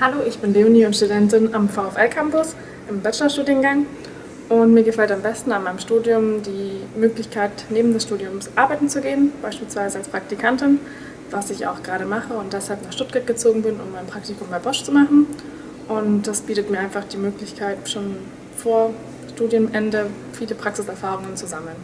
Hallo, ich bin Leonie und Studentin am VfL Campus im Bachelorstudiengang und mir gefällt am besten an meinem Studium die Möglichkeit, neben des Studiums arbeiten zu gehen, beispielsweise als Praktikantin, was ich auch gerade mache und deshalb nach Stuttgart gezogen bin, um mein Praktikum bei Bosch zu machen. Und das bietet mir einfach die Möglichkeit, schon vor Studienende viele Praxiserfahrungen zu sammeln.